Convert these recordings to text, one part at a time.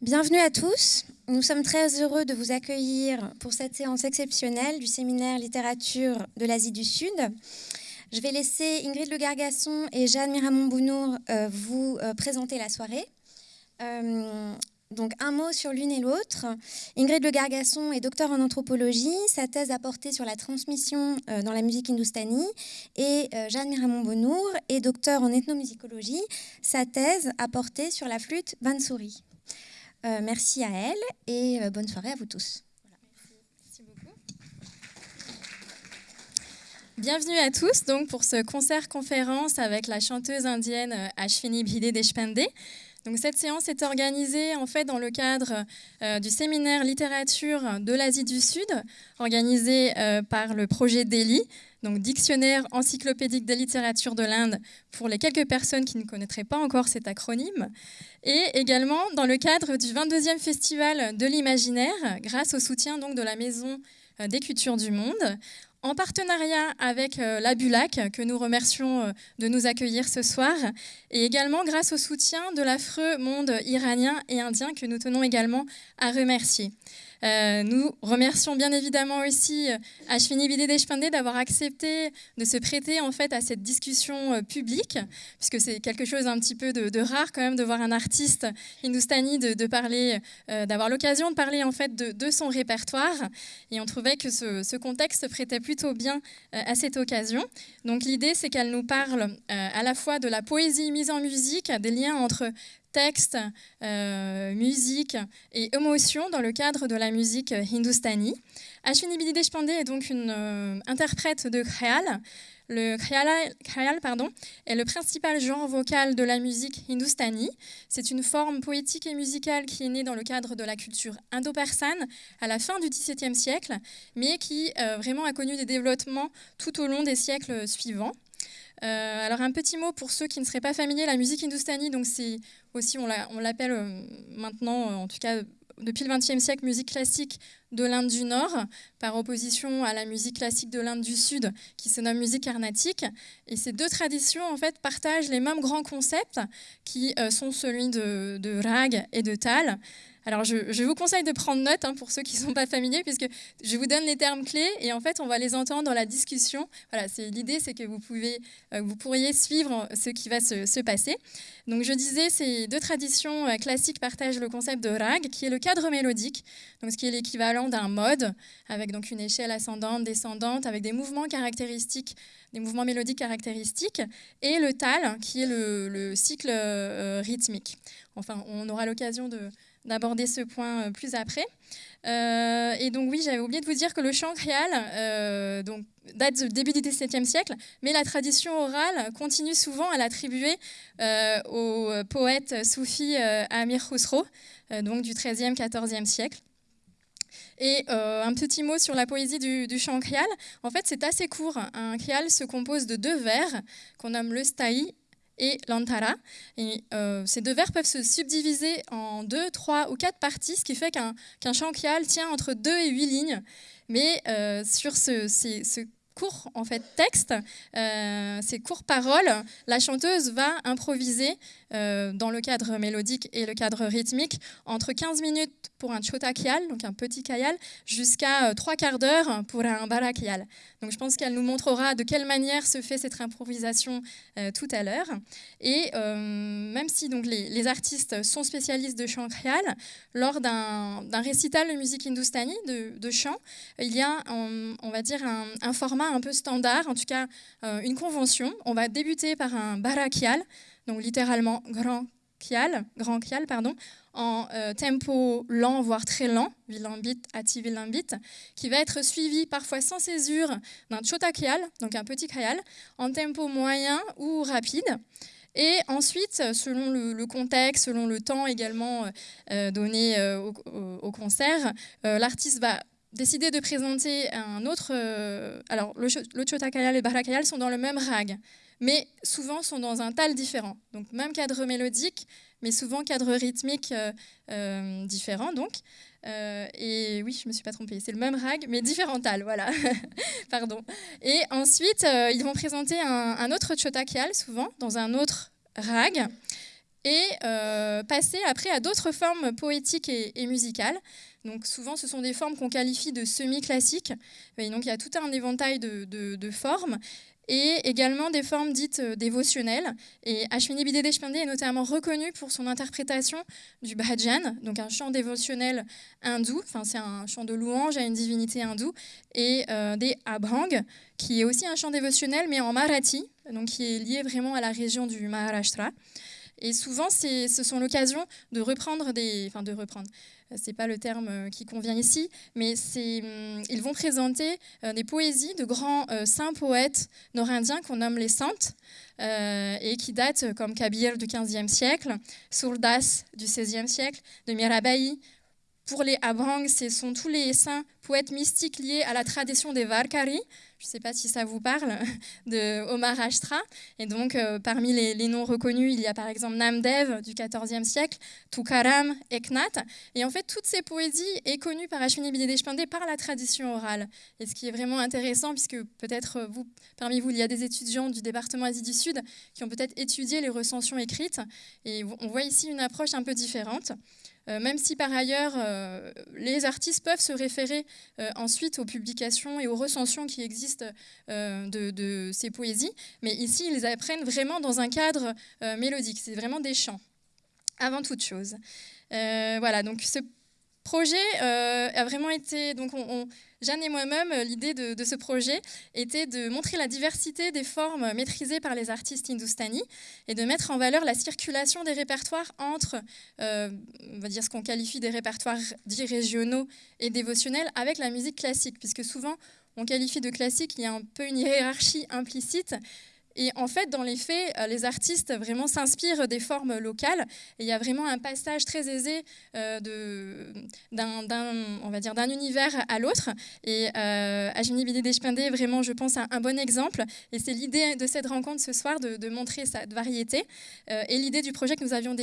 Bienvenue à tous. Nous sommes très heureux de vous accueillir pour cette séance exceptionnelle du séminaire littérature de l'Asie du Sud. Je vais laisser Ingrid Le Gargasson et Jeanne Miramont-Bounour euh, vous euh, présenter la soirée. Euh, donc un mot sur l'une et l'autre. Ingrid Le Gargasson est docteur en anthropologie. Sa thèse a porté sur la transmission dans la musique hindoustanie. Et Jeanne Miramont-Bounour est docteur en ethnomusicologie. Sa thèse a porté sur la flûte bansuri. Merci à elle et bonne soirée à vous tous. Bienvenue à tous donc pour ce concert-conférence avec la chanteuse indienne euh, Ashwini Bhide Deshpande. Cette séance est organisée en fait dans le cadre euh, du séminaire littérature de l'Asie du Sud, organisé euh, par le projet Delhi, donc dictionnaire encyclopédique de littérature de l'Inde pour les quelques personnes qui ne connaîtraient pas encore cet acronyme, et également dans le cadre du 22e festival de l'imaginaire, grâce au soutien de la Maison des Cultures du Monde, en partenariat avec euh, la Bulac, que nous remercions euh, de nous accueillir ce soir, et également grâce au soutien de l'affreux monde iranien et indien que nous tenons également à remercier. Euh, nous remercions bien évidemment aussi euh, Ashwini Deshpande d'avoir accepté de se prêter en fait à cette discussion euh, publique, puisque c'est quelque chose un petit peu de, rare quand même de voir un artiste hindoustani de, parler, d'avoir l'occasion de parler en fait de, son répertoire. Et on trouvait que ce, ce contexte prêtait plutôt bien à cette occasion. Donc l'idée, c'est qu'elle nous parle à la fois de la poésie mise en musique, des liens entre texte, euh, musique et émotion dans le cadre de la musique hindustani. Ashwini Bidi Deshpande est donc une euh, interprète de khayal. Le khayal, pardon, est le principal genre vocal de la musique hindustani. C'est une forme poétique et musicale qui est née dans le cadre de la culture indo-persane à la fin du XVIIe siècle, mais qui euh, vraiment a connu des développements tout au long des siècles suivants. Alors un petit mot pour ceux qui ne seraient pas familiers, la musique hindustani, donc c'est aussi, on l'appelle euh, maintenant, euh, en tout cas depuis le XXe siècle, musique classique de l'Inde du Nord, par opposition à la musique classique de l'Inde du Sud, qui se nomme musique carnatique. Et ces deux traditions, en fait, partagent les mêmes grands concepts, qui sont celui de, rag et de tal. Alors, je, vous conseille de prendre note hein, pour ceux qui ne sont pas familiers, puisque je vous donne les termes clés et en fait, on va les entendre dans la discussion. Voilà, c'est l'idée, c'est que vous pouvez, euh, vous pourriez suivre ce qui va se, passer. Donc, je disais, ces deux traditions euh, classiques partagent le concept de rag, qui est le cadre mélodique, donc ce qui est l'équivalent d'un mode, avec donc une échelle ascendante, descendante, avec des mouvements caractéristiques des mouvements mélodiques caractéristiques, et le tal, qui est le, cycle euh, rythmique. Enfin, on aura l'occasion de, d'aborder ce point euh, plus après. Euh, et donc oui, j'avais oublié de vous dire que le chant créal donc, date du début du XVIIe siècle, mais la tradition orale continue souvent à l'attribuer au poète soufi Amir Khusro, donc du XIIIe, XIVe siècle. Et un petit mot sur la poésie du, chant créal. En fait, c'est assez court. Un créal se compose de deux vers qu'on nomme le staï et l'antara. Et, euh, ces deux vers peuvent se subdiviser en deux, trois ou quatre parties, ce qui fait qu'un qu chant tient entre deux et huit lignes. Mais euh, sur ce, ce, court texte, euh, ces courtes paroles, la chanteuse va improviser euh, dans le cadre mélodique et le cadre rythmique entre 15 minutes pour un chota donc un petit kayal, jusqu'à euh, trois quarts d'heure pour un barakial. Donc je pense qu'elle nous montrera de quelle manière se fait cette improvisation tout à l'heure. Et même si donc les, artistes sont spécialistes de chant khyal, lors d'un récital de musique hindoustanie, de, de, chant, il y a, on, va dire, un, format un peu standard, en tout cas euh, une convention. On va débuter par un barakial, donc littéralement grand kial, grand kial pardon, en euh, tempo lent, voire très lent, vilambit, ati vilambit, qui va être suivi parfois sans césure d'un chotakial, donc un petit kayal, en tempo moyen ou rapide. Et ensuite, selon le, contexte, selon le temps également euh, donné au, concert, l'artiste va décidé de présenter un autre. Euh, alors, le, le Chotakayal et le Barakayal sont dans le même rag, mais souvent sont dans un tal différent. Donc, même cadre mélodique, mais souvent cadre rythmique euh, euh, différent. Donc, et oui, je me suis pas trompée, c'est le même rag, mais différent tal, voilà. Pardon. Et ensuite, ils vont présenter un, un autre Chotakayal, souvent, dans un autre rag. et passer après à d'autres formes poétiques et, musicales. Donc souvent, ce sont des formes qu'on qualifie de semi-classiques. Donc il y a tout un éventail de formes et également des formes dites euh, dévotionnelles. Et Ashwini Bidé Deshpande est notamment reconnu pour son interprétation du bhajan, donc un chant dévotionnel hindou, enfin c'est un chant de louange à une divinité hindoue, et euh, des abhang, qui est aussi un chant dévotionnel mais en marathi, donc qui est lié vraiment à la région du Maharashtra. Et souvent, ce sont l'occasion de reprendre des, enfin de reprendre, c'est pas le terme euh, qui convient ici, mais hum, ils vont présenter euh, des poésies de grands euh, saints poètes nord-indiens qu'on nomme les saintes et qui datent comme Kabir du XVe siècle, Surdas du XVIe siècle, de Mirabai. Pour les Abhang, ce sont tous les saints poètes mystiques liés à la tradition des Varkari, je ne sais pas si ça vous parle, de Omar Ashtra. Et donc, euh, parmi les, noms reconnus, il y a par exemple Namdev du XIVe siècle, Tukaram, Eknath. Et en fait, toutes ces poésies est connue par Ashwini Bidedeshpande par la tradition orale. Et ce qui est vraiment intéressant, puisque peut-être vous, parmi vous, il y a des étudiants du département Asie du Sud qui ont peut-être étudié les recensions écrites. Et on voit ici une approche un peu différente. Euh, même si par ailleurs euh, les artistes peuvent se référer euh, ensuite aux publications et aux recensions qui existent de, ces poésies, mais ici ils apprennent vraiment dans un cadre mélodique, c'est vraiment des chants, avant toute chose. voilà, donc ce projet a vraiment été, donc on Jeanne et moi-même, euh, l'idée de, ce projet était de montrer la diversité des formes maîtrisées par les artistes hindoustanis et de mettre en valeur la circulation des répertoires entre, euh, on va dire ce qu'on qualifie des répertoires dits régionaux et dévotionnels, avec la musique classique, puisque souvent on qualifie de classique, il y a un peu une hiérarchie implicite. Et en fait, dans les faits, euh, les artistes vraiment s'inspirent des formes locales. Il y a vraiment un passage très aisé euh, d'un, univers à l'autre. Et euh, Ajmini Bidé est vraiment, je pense, un, bon exemple. Et c'est l'idée de cette rencontre ce soir de, montrer cette variété. Euh, et l'idée du projet que nous avions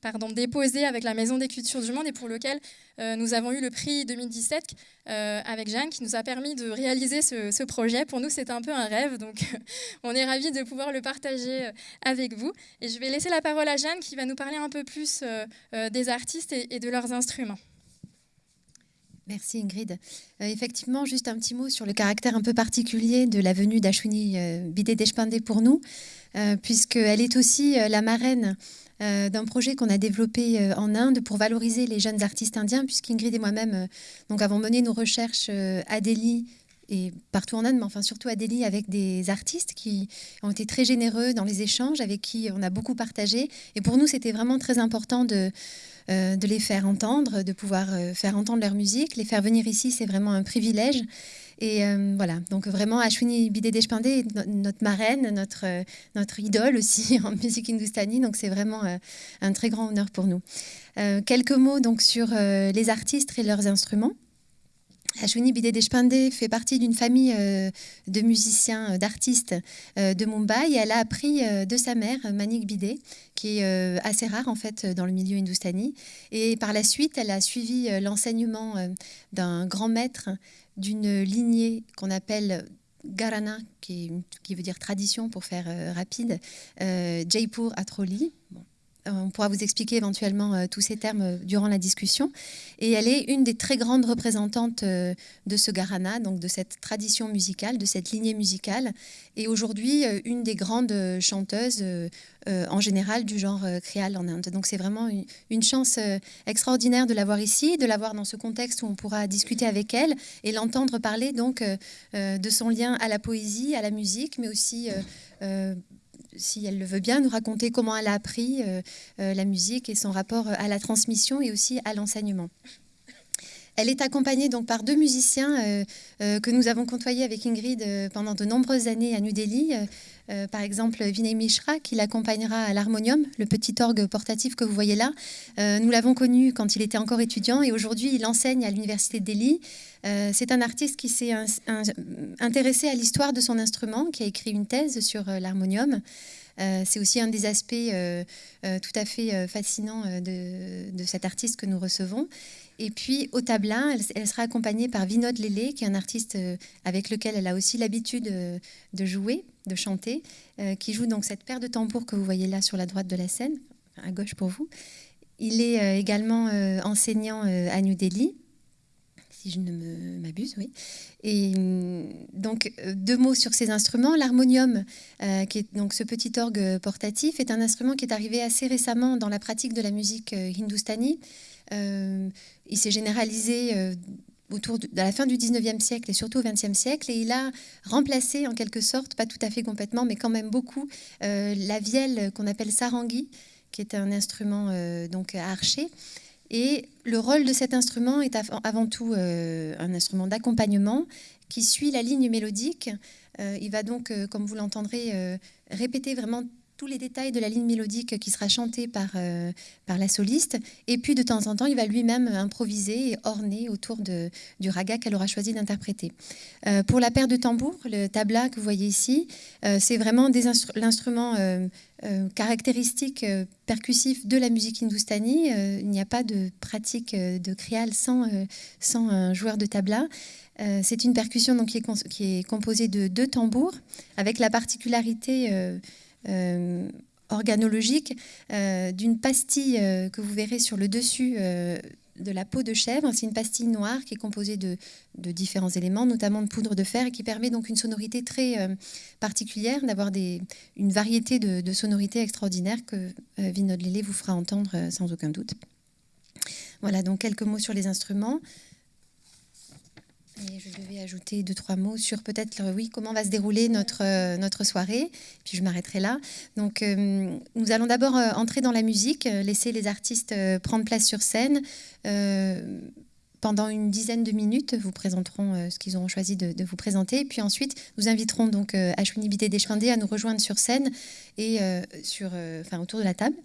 pardon, déposé avec la Maison des Cultures du Monde et pour lequel euh, nous avons eu le prix 2017 euh, avec Jeanne qui nous a permis de réaliser ce, projet. Pour nous, c'est un peu un rêve, donc on est ravis de pouvoir le partager euh, avec vous. Et je vais laisser la parole à Jeanne qui va nous parler un peu plus des artistes et, de leurs instruments. Merci Ingrid. effectivement, juste un petit mot sur le caractère un peu particulier de la venue d'Ashwini Bidé Deshpande pour nous, puisqu'elle est aussi la marraine euh, d'un projet qu'on a développé euh, en Inde pour valoriser les jeunes artistes indiens, puisqu'Ingrid et moi-même euh, donc avons mené nos recherches à Delhi et partout en Inde, mais enfin surtout à Delhi avec des artistes qui ont été très généreux dans les échanges, avec qui on a beaucoup partagé. Et pour nous, c'était vraiment très important de, de les faire entendre, de pouvoir faire entendre leur musique. Les faire venir ici, c'est vraiment un privilège. Et euh, voilà, donc vraiment Ashwini Bidé Deshpande est notre marraine, notre, euh, notre idole aussi en musique hindustani, donc c'est vraiment euh, un très grand honneur pour nous. quelques mots donc sur les artistes et leurs instruments. Ashwini Bidé Deshpande fait partie d'une famille de musiciens, d'artistes de Mumbai. elle a appris de sa mère, Manik Bidé, qui est assez rare en fait dans le milieu hindustani. Et par la suite, elle a suivi l'enseignement d'un grand maître d'une lignée qu'on appelle Garana, qui, veut dire tradition pour faire euh, rapide, euh, Jaipur Atroli. Euh, on pourra vous expliquer éventuellement euh, tous ces termes euh, durant la discussion. Et elle est une des très grandes représentantes de ce gharana, donc de cette tradition musicale, de cette lignée musicale. Et aujourd'hui, une des grandes chanteuses en général du genre créole en Inde. Donc c'est vraiment une, chance extraordinaire de l'avoir ici, de l'avoir dans ce contexte où on pourra discuter avec elle et l'entendre parler donc de son lien à la poésie, à la musique, mais aussi si elle le veut bien, nous raconter comment elle a appris euh, euh, la musique et son rapport à la transmission et aussi à l'enseignement. Elle est accompagnée donc par deux musiciens euh, que nous avons côtoyés avec Ingrid pendant de nombreuses années à New Delhi. par exemple, Vinay Mishra, qui l'accompagnera à l'harmonium, le petit orgue portatif que vous voyez là. nous l'avons connu quand il était encore étudiant et aujourd'hui il enseigne à l'université de Delhi. Euh, c'est un artiste qui s'est intéressé à l'histoire de son instrument, qui a écrit une thèse sur euh, l'harmonium. C'est aussi un des aspects tout à fait fascinants de, cet artiste que nous recevons. Et puis au tablin, elle, sera accompagnée par Vinod Lélé, qui est un artiste euh, avec lequel elle a aussi l'habitude euh, de jouer, de chanter, euh, qui joue donc cette paire de tambours que vous voyez là sur la droite de la scène, à gauche pour vous. Il est également enseignant à New Delhi, si je ne m'abuse, oui. Et mm, donc, deux mots sur ces instruments. L'harmonium, qui est donc ce petit orgue portatif, est un instrument qui est arrivé assez récemment dans la pratique de la musique hindoustanie. Euh, il s'est généralisé euh, autour de, la fin du 19e siècle et surtout au 20e siècle, et il a remplacé en quelque sorte, pas tout à fait complètement, mais quand même beaucoup, euh, la vielle qu'on appelle sarangi, qui est un instrument donc à archer. Et le rôle de cet instrument est avant tout un instrument d'accompagnement qui suit la ligne mélodique. il va donc, comme vous l'entendrez, répéter vraiment tous les détails de la ligne mélodique qui sera chantée par, euh, par la soliste. Et puis de temps en temps, il va lui-même improviser et orner autour de, du raga qu'elle aura choisi d'interpréter. Euh, pour la paire de tambours, le tabla que vous voyez ici, euh, c'est vraiment l'instrument caractéristique percussif de la musique hindoustanie. il n'y a pas de pratique de krial sans, sans un joueur de tabla. c'est une percussion donc, qui, est, composée de deux tambours, avec la particularité organologique euh, d'une pastille euh, que vous verrez sur le dessus de la peau de chèvre. C'est une pastille noire qui est composée de, différents éléments, notamment de poudre de fer, et qui permet donc une sonorité très particulière, d'avoir une variété de, sonorités extraordinaires que Vinod Lélé vous fera entendre sans aucun doute. Voilà, donc quelques mots sur les instruments je devais ajouter deux, trois mots sur peut-être oui, comment va se dérouler notre, euh, notre soirée. Puis je m'arrêterai là. Donc, euh, nous allons d'abord euh, entrer dans la musique, laisser les artistes prendre place sur scène. Pendant une dizaine de minutes, vous présenteront ce qu'ils auront choisi de, vous présenter. Puis ensuite, nous inviterons donc Ashwini Bidé Deshpande à nous rejoindre sur scène et sur, enfin, autour de la table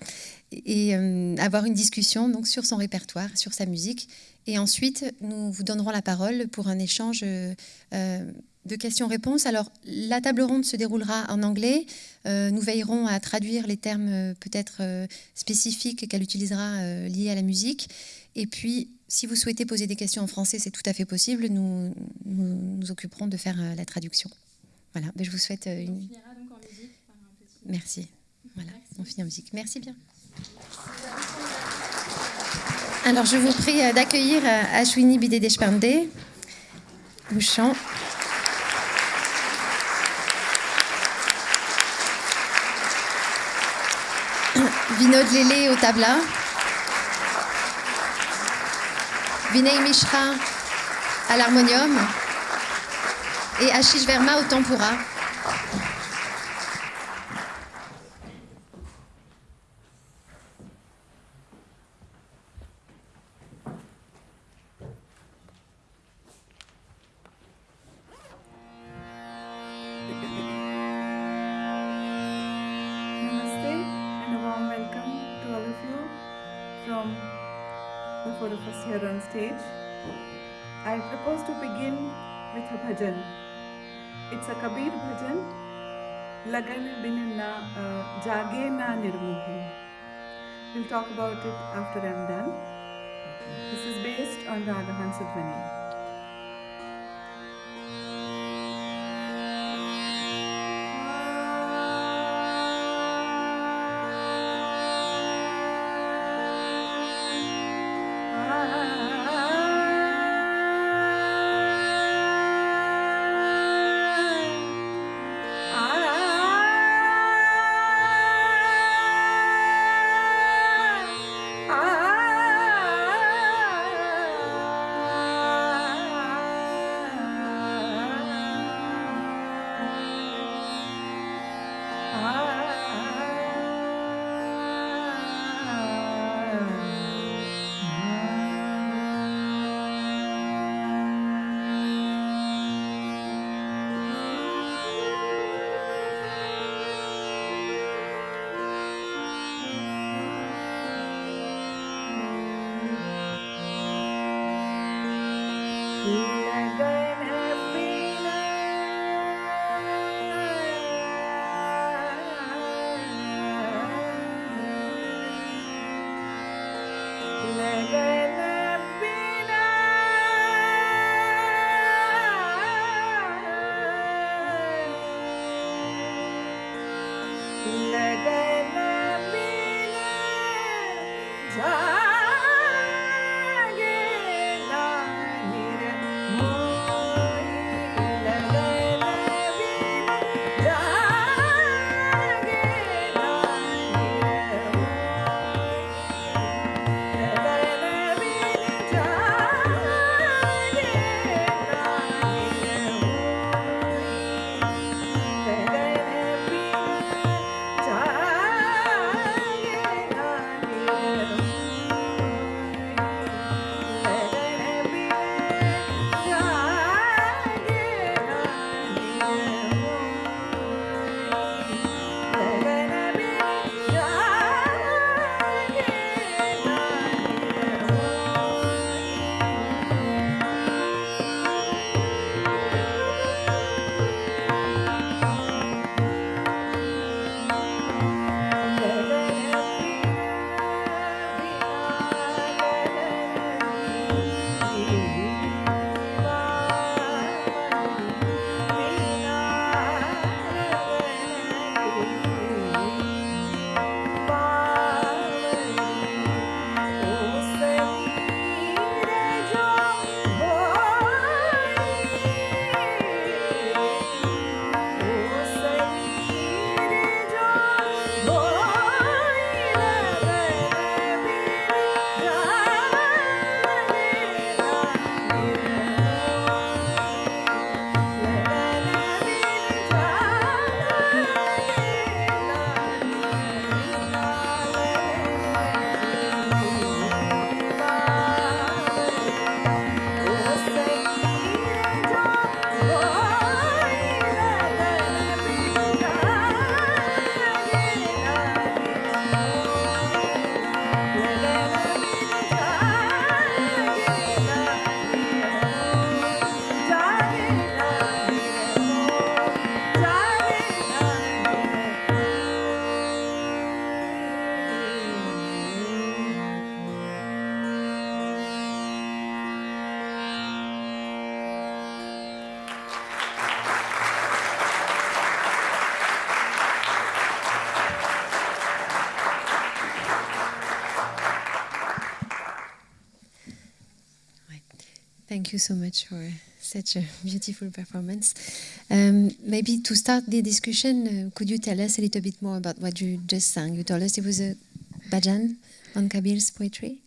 et avoir une discussion donc sur son répertoire, sur sa musique et ensuite, nous vous donnerons la parole pour un échange euh, de questions-réponses. Alors, la table ronde se déroulera en anglais. Euh, nous veillerons à traduire les termes euh, peut-être spécifiques qu'elle utilisera liés à la musique. Et puis, si vous souhaitez poser des questions en français, c'est tout à fait possible. Nous nous, occuperons de faire la traduction. Voilà, ben, je vous souhaite une... On finira donc en musique par un petit... Merci. Voilà, on finit en musique. Merci bien. Alors, je vous prie euh, d'accueillir euh, Ashwini Bidé Deshpande au chant. Vinod Lélé au tabla. Vinay Mishra à l'harmonium. Et Ashish Verma au tempura. We'll talk about it after I'm done. This is based on Raga Hansadhwani. You so much for such a beautiful performance. Um, maybe to start the discussion, uh, could you tell us a little bit more about what you just sang? You told us it was a bhajan on Kabir's poetry.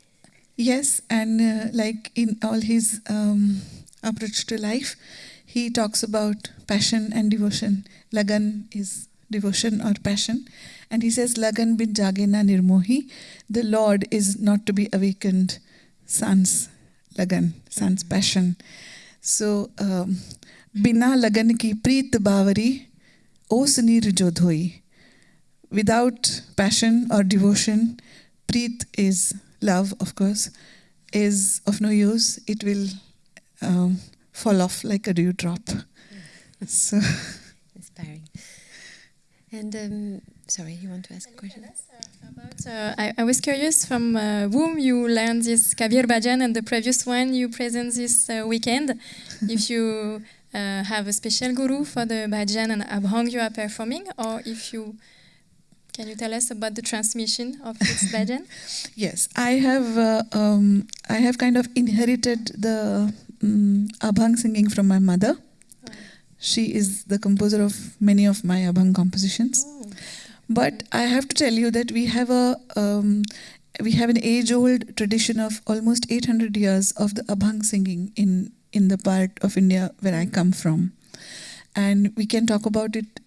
Yes, and uh, like in all his um, approach to life, he talks about passion and devotion. Lagan is devotion or passion. And he says, Lagan bin jagena nirmohi, the Lord is not to be awakened. Sans lagan, sans passion. So, um, bina lagan ki preet bavari, os nir jo dhoi. Without passion or devotion, preet is love, of course, is of no use. It will um, fall off like a dewdrop. So, Inspiring. And um, sorry, you want to ask a question? About, uh, I, I was curious from uh, whom you learned this Kabir Bhajan and the previous one you present this uh, weekend. if you uh, have a special guru for the Bhajan and Abhang you are performing, or if you can you tell us about the transmission of this Bhajan? yes, I have uh, um, I have kind of inherited the um, Abhang singing from my mother. She is the composer of many of my Abhang compositions. But I have to tell you that we have a um, we have an age-old tradition of almost 800 years of the Abhang singing in in the part of India where I come from, and we can talk about it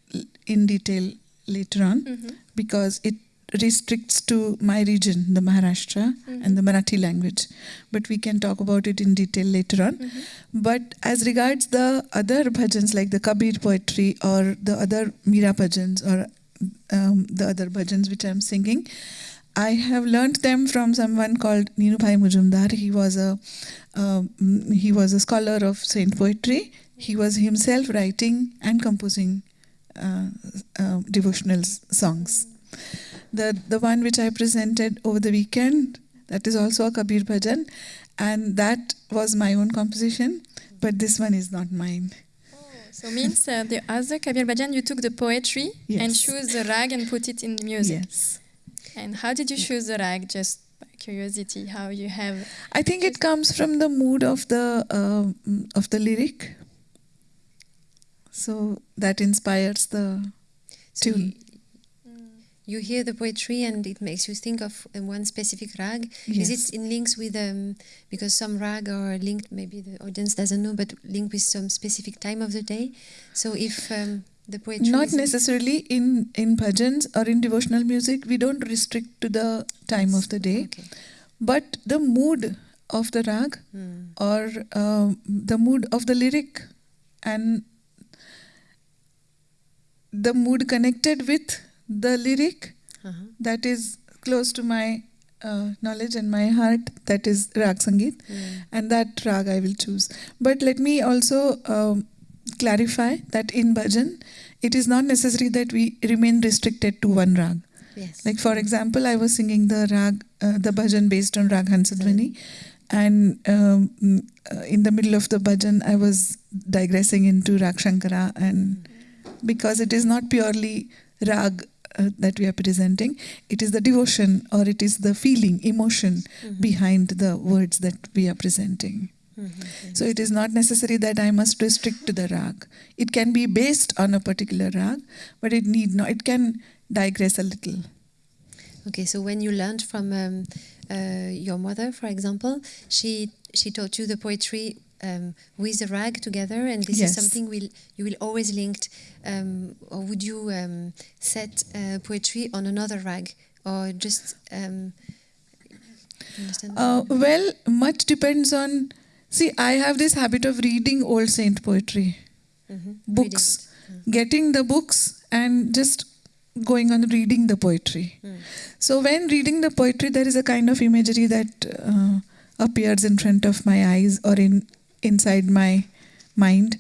in detail later on Mhm. because it restricts to my region, the Maharashtra and the Marathi language. But we can talk about it in detail later on. But as regards the other bhajans like the Kabir poetry or the other Meera bhajans or um, the other bhajans which I'm singing, I have learnt them from someone called Ninu Bhai Mujumdar. He was a um, he was a scholar of saint poetry. He was himself writing and composing uh, uh, devotional songs. The the one which I presented over the weekend that is also a Kabir bhajan, and that was my own composition. But this one is not mine. So means uh, the other Kabir Bhajan you took the poetry and chose the rag and put it in the music. Yes. And how did you choose the rag? Just by curiosity how you have. I think it comes from the mood of the uh, of the lyric. So that inspires the So tune. You, hear the poetry and it makes you think of uh, one specific rag. Is Yes. it in links with um, because some rag are linked? Maybe the audience doesn't know, but linked with some specific time of the day. So if um, the poetry Not necessarily in in bhajans or in devotional music. We don't restrict to the time of the day, Okay. but the mood of the rag Hmm. or um, the mood of the lyric and the mood connected with the lyric Uh-huh. that is close to my uh, knowledge and my heart that is rag sangeet. Hmm. and that rag i will choose. But let me also um, clarify that in bhajan it is not necessary that we remain restricted to one rag Yes. like for example, I was singing the rag, uh, the bhajan based on rag Hansadhwani, and um, uh, in the middle of the bhajan, I was digressing into rag Shankara, and because it is not purely rag uh, that we are presenting, it is the devotion or it is the feeling, emotion Mhm. behind the words that we are presenting. Mhm. So it is not necessary that I must restrict to the rag. It can be based on a particular rag, but it need not. It can digress a little. Okay, so when you learned from um, uh, your mother, for example, she she taught you the poetry um, with the rag together, and this Yes. is something will you will always linked, um, or would you um, set uh, poetry on another rag, or just um, understand? Uh, well, much depends on. See, I have this habit of reading old saint poetry, Mhm. books. Reading it. getting the books, and just going on reading the poetry. Mm. So, when reading the poetry, there is a kind of imagery that uh, appears in front of my eyes or in inside my mind,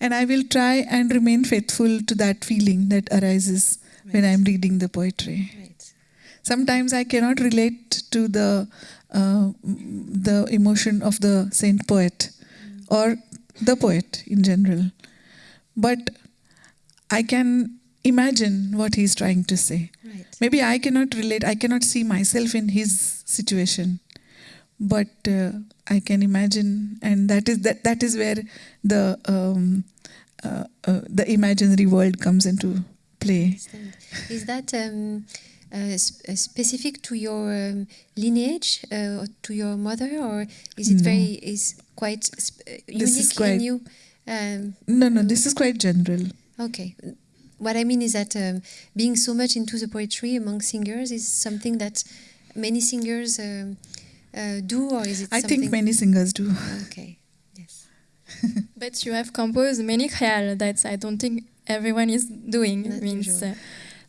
and I will try and remain faithful to that feeling that arises when I'm reading the poetry. Right. Sometimes I cannot relate to the uh, the emotion of the saint poet or the poet in general, but I can imagine what he's trying to say. Right. Maybe I cannot relate. I cannot see myself in his situation, but uh, I can imagine, and that is that. That is where the um, uh, uh, the imaginary world comes into play. Is that um, uh, sp- uh, specific to your um, lineage, uh, to your mother, or is it No. very is quite sp- uh, is unique quite- in you? Um, No, no, this is quite general. okay. What I mean is that um, being so much into the poetry among singers is something that many singers um, uh, do, or is it? I something think many singers do. Okay. Yes. But you have composed many khayal that I don't think everyone is doing. Not means uh,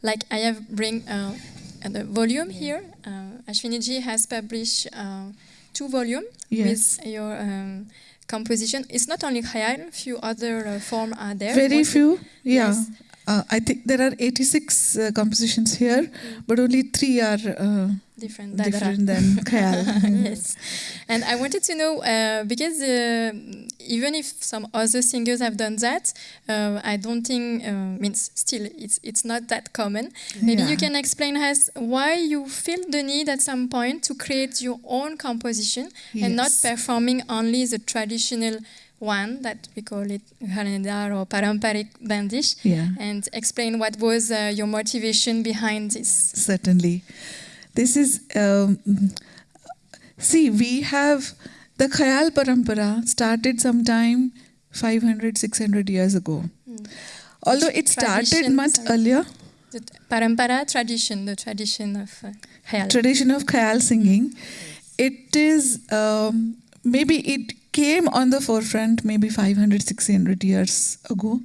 like I have bring uh, the volume here. Uh, Ashwiniji has published uh, two volumes Yes. with your um, composition. It's not only khayal, few other uh, form are there. Very few. Yeah. Yes. Uh, I think there are 86 uh, compositions here, but only three are uh, different. different than Khayal. yes. And I wanted to know uh, because uh, even if some other singers have done that, uh, I don't think uh, means still it's it's not that common. Maybe you can explain us why you feel the need at some point to create your own composition and not performing only the traditional one that we call it Ghalandar or Paramparik Bandish. Yeah. And explain what was uh, your motivation behind this. Certainly. This is, um, see, we have the Khayal Parampara started sometime 500, 600 years ago. Although it started Tradition, much sorry. earlier, The parampara tradition, the tradition of uh, khayal. tradition of Khayal singing, it is, um, maybe it came on the forefront maybe 500, 600 years ago.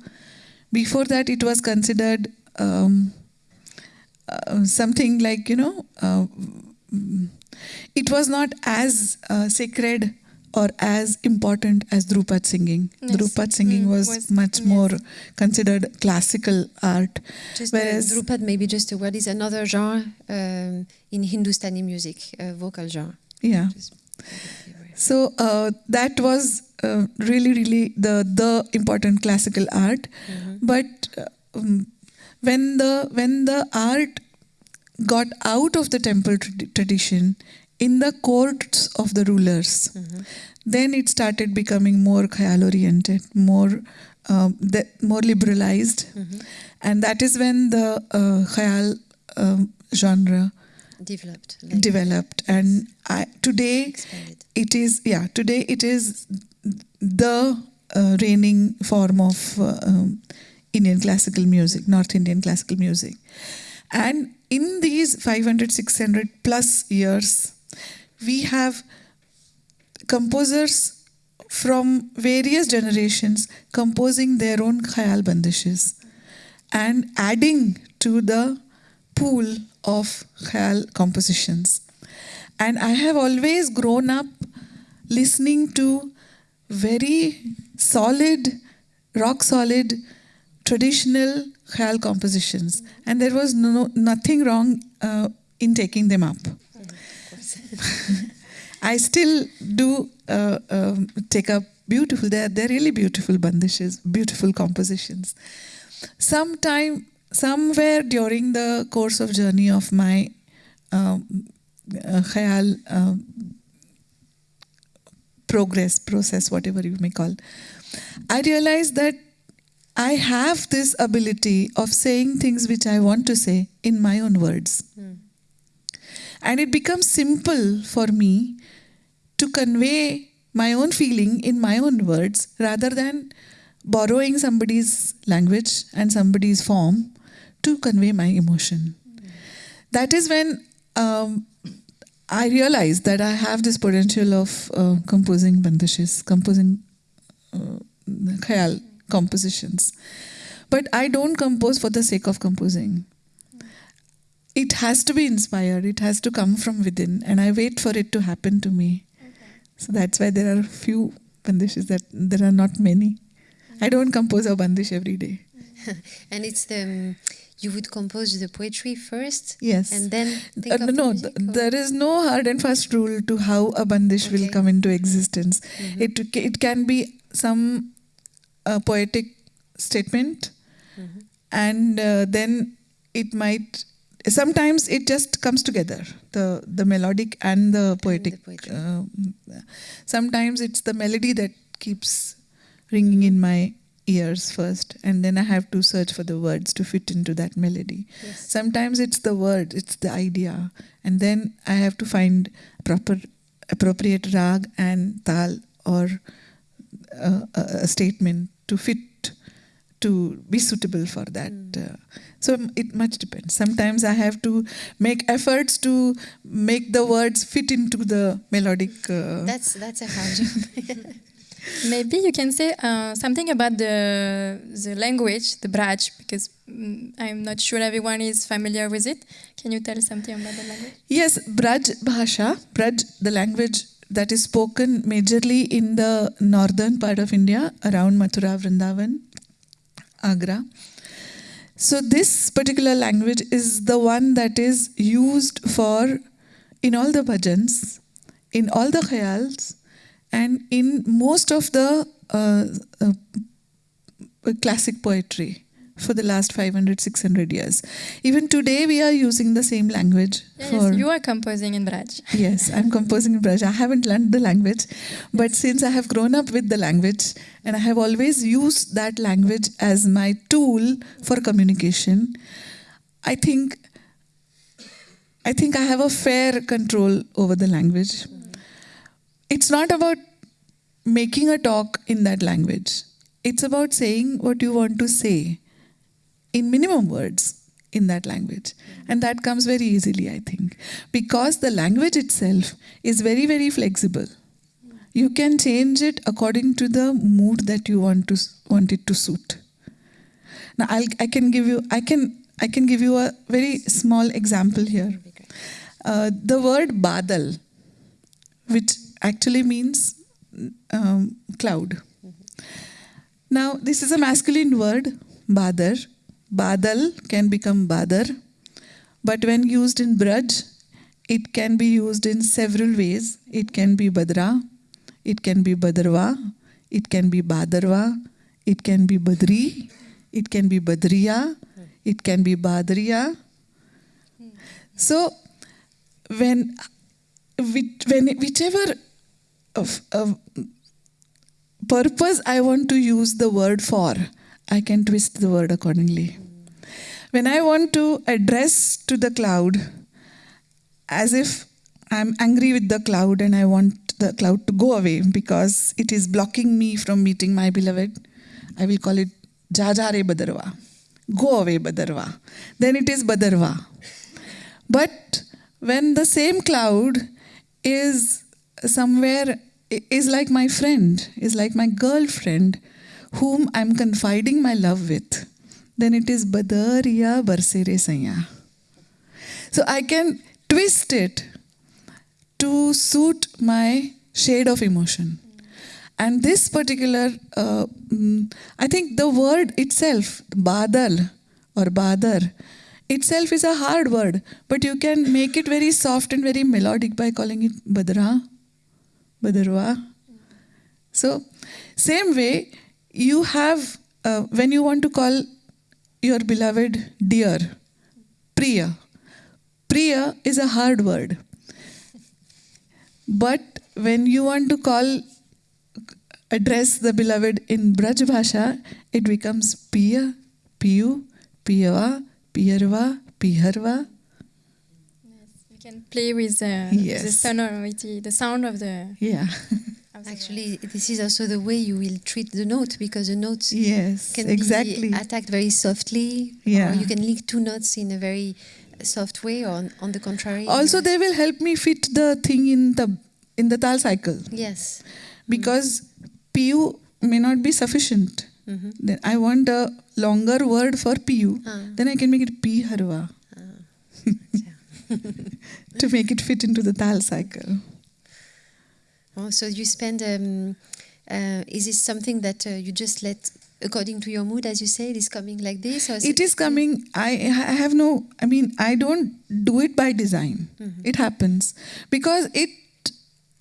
Before that, it was considered um, uh, something like, you know, uh, it was not as uh, sacred or as important as Dhrupad singing. Yes. Dhrupad singing Mm, was, was- much yes. more considered classical art. Just Whereas- uh, Dhrupad, maybe just a word, is another genre um, in Hindustani music, uh, vocal genre. Yeah. Just- So uh, that was uh, really, really the the important classical art. Mhm. But uh, um, when the when the art got out of the temple trad- tradition in the courts of the rulers. Then it started becoming more khayal oriented, more um, the, more liberalized, and that is when the uh, khayal um, genre Developed. like developed. And I, today expanded. It is yeah today it is the uh, reigning form of uh, um, indian classical music north indian classical music. And in these 500 600 plus years we have composers from various generations composing their own khayal bandishes and adding to the pool of khayal compositions. And I have always grown up listening to very solid, rock solid, traditional khayal compositions. And there was no, nothing wrong uh, in taking them up. I still do uh, um, take up beautiful, they're, they're really beautiful bandishes, beautiful compositions. Sometime, somewhere during the course of journey of my um, uh, khayal uh, progress process whatever you may call. I realized that i have this ability of saying things which i want to say in my own words. And it becomes simple for me to convey my own feeling in my own words rather than borrowing somebody's language and somebody's form to convey my emotion. That is when um, I realized that I have this potential of uh, composing bandishes, composing uh, khayal compositions. But I don't compose for the sake of composing. It has to be inspired, it has to come from within, and I wait for it to happen to me. So that's why there are few bandishes, that there are not many. I don't compose a bandish every day. And it's the um, you would compose the poetry first, Yes. and then think Uh, of the no, music, th- there is no hard and fast rule to how a bandish will come into existence. Mhm. It it can be some uh, poetic statement, Mhm. and uh, then it might. Sometimes it just comes together, the the melodic and the poetic. poetry. uh, sometimes it's the melody that keeps ringing in my ears first, and then I have to search for the words to fit into that melody. Yes. Sometimes it's the word, it's the idea, and then I have to find proper, appropriate rag and tal or uh, a, a statement to fit to be suitable for that. Uh, so it much depends. Sometimes I have to make efforts to make the words fit into the melodic. Uh, That's that's a hard job. Maybe you can say uh, something about the the language, the Braj, because mm, I'm not sure everyone is familiar with it. Can you tell something about the language? Yes, Braj Bhasha, Braj, the language that is spoken majorly in the northern part of India, around Mathura, Vrindavan, Agra. So, this particular language is the one that is used for in all the bhajans, in all the khayals, and in most of the uh, uh, classic poetry for the last 500 600 years even today we are using the same language Yeah, for yes, you are composing in Braj. Yes, I'm composing in Braj. I haven't learned the language, but since I have grown up with the language and I have always used that language as my tool for communication, I think I think I have a fair control over the language. It's not about making a talk in that language. It's about saying what you want to say in minimum words in that language. And that comes very easily, I think, because the language itself is very, very flexible. You can change it according to the mood that you want to want it to suit. Now, I'll, I can give you I can I can give you a very small example here. Uh, the word badal, which actually means um, cloud. Now, this is a masculine word, badar. Badal can become badar, but when used in Braj, it can be used in several ways. It can be badra, it can be badarwa, it can be badarwa, it can be badri, it can be badriya, it can be badriya. So, when which, when whichever of, of purpose I want to use the word for, I can twist the word accordingly. When I want to address to the cloud, as if I'm angry with the cloud and I want the cloud to go away because it is blocking me from meeting my beloved, I will call it Jajare Badarwa. Go away, Badarwa. Then it is Badarwa. But when the same cloud is somewhere, is like my friend, is like my girlfriend, whom I'm confiding my love with, then it is Badariya Barsere Sanya. So I can twist it to suit my shade of emotion. And this particular, uh, mm, I think the word itself, badal or badar, itself is a hard word, but you can make it very soft and very melodic by calling it badra, badarwa. So, same way, you have, uh, when you want to call your beloved dear, priya, priya is a hard word. But when you want to call, address the beloved in Braj Bhasha, it becomes Piya, Piyu, Piyava, Piyarva, Piharva. You can play with uh, Yes. the sonority, the sound of the. Yeah. of the Actually, this is also the way you will treat the note because the notes yes, can exactly. be attacked very softly. Yeah. Or you can link two notes in a very soft way, or on, on the contrary. Also, you- they will help me fit the thing in the in the tal cycle yes. because PU may not be sufficient. Mhm. Then I want a longer word for PU. Ah. Then I can make it P harva to make it fit into the tal cycle. Oh, so you spend. Um, uh, is this something that uh, you just let, according to your mood, as you say, it is coming like this? Or It is coming. I, I have no. I mean, I don't do it by design. It happens because it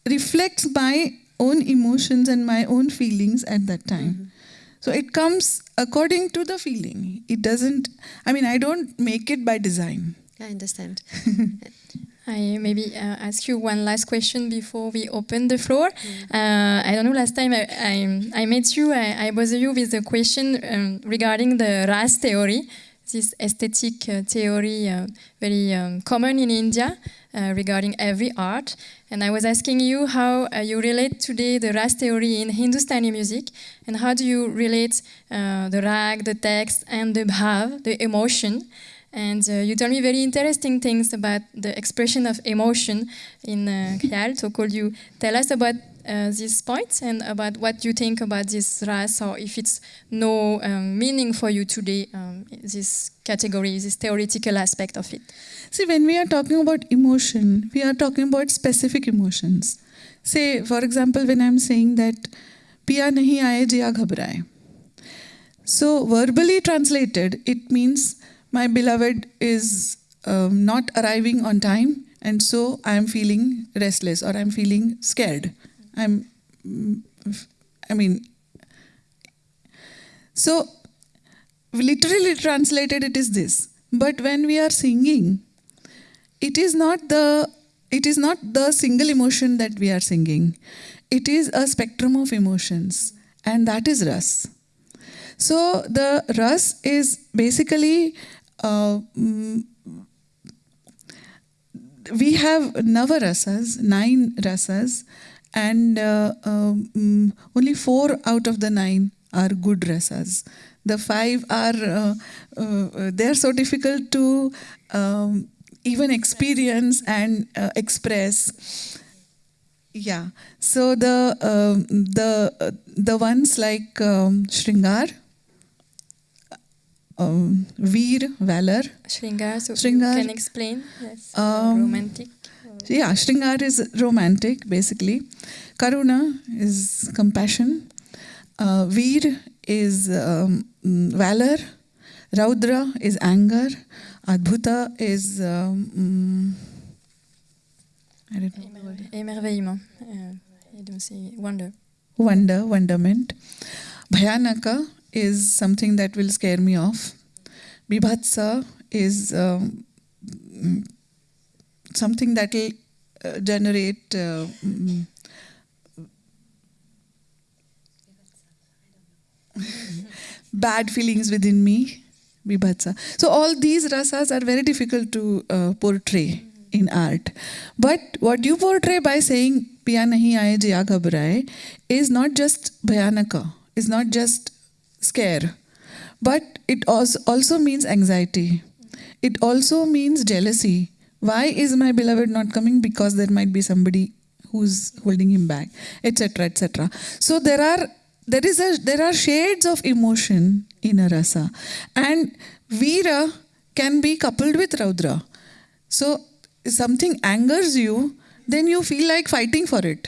reflects my own emotions and my own feelings at that time. So it comes according to the feeling. It doesn't. I mean, I don't make it by design. I understand. I maybe uh, ask you one last question before we open the floor. Uh, I don't know. Last time I, I, I met you, I, I bother you with a question um, regarding the RAS theory, this aesthetic uh, theory, uh, very um, common in India uh, regarding every art. And I was asking you how uh, you relate today the RAS theory in Hindustani music, and how do you relate uh, the rag, the text, and the bhav, the emotion. And uh, you told me very interesting things about the expression of emotion in uh, Khayal. So could you tell us about uh, and about what you think about this ras or if it's no um, meaning for you today, um, this category, this theoretical aspect of it? See, when we are talking about emotion, we are talking about specific emotions. Say, for example, when I'm saying that, Pia nahi aaye, jia ghabraye. So verbally translated, it means my beloved is um, not arriving on time, and so I'm feeling restless or I'm feeling scared. I'm, I mean, so literally translated, it is this. But when we are singing, it is not the it is not the single emotion that we are singing. It is a spectrum of emotions, and that is ras. So the ras is basically we have navarasas, nine rasas, and uh, um, only four out of the nine are good rasas. The five are uh, uh, they are so difficult to um, even experience and uh, express. Yeah. So the um, the uh, the ones like um, Shringar, um, Veer, valor. Shringar, so Shringar. you can explain? Yes. Um, romantic. Yeah, Shringar is romantic basically. Karuna is compassion. Uh, Veer is um, valor. Raudra is anger. Adbhuta is um, mm, I don't know. Émerveillement. Uh, I don't say wonder. wonder, wonderment. Bhayanaka is something that will scare me off. Bibhatsa is um, something that will uh, generate uh, mm, bad feelings within me. Vibhatsa. So all these rasas are very difficult to uh, portray in art. But what you portray by saying piya nahi aaye jiya is not just bhayanaka, is not just scare, but it also, means anxiety. It also means jealousy. Why is my beloved not coming? Because there might be somebody who's holding him back, etc., etc. So there are there is a there are shades of emotion in a rasa, and Veera can be coupled with Raudra. So if something angers you, then you feel like fighting for it.